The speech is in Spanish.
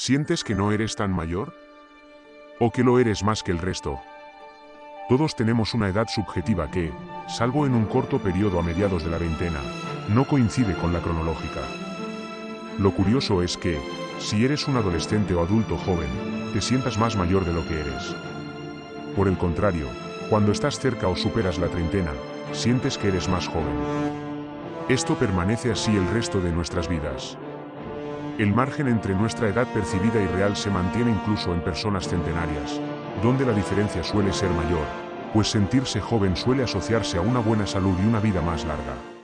¿Sientes que no eres tan mayor? ¿O que lo eres más que el resto? Todos tenemos una edad subjetiva que, salvo en un corto periodo a mediados de la veintena, no coincide con la cronológica. Lo curioso es que, si eres un adolescente o adulto joven, te sientas más mayor de lo que eres. Por el contrario, cuando estás cerca o superas la treintena, sientes que eres más joven. Esto permanece así el resto de nuestras vidas. El margen entre nuestra edad percibida y real se mantiene incluso en personas centenarias, donde la diferencia suele ser mayor, pues sentirse joven suele asociarse a una buena salud y una vida más larga.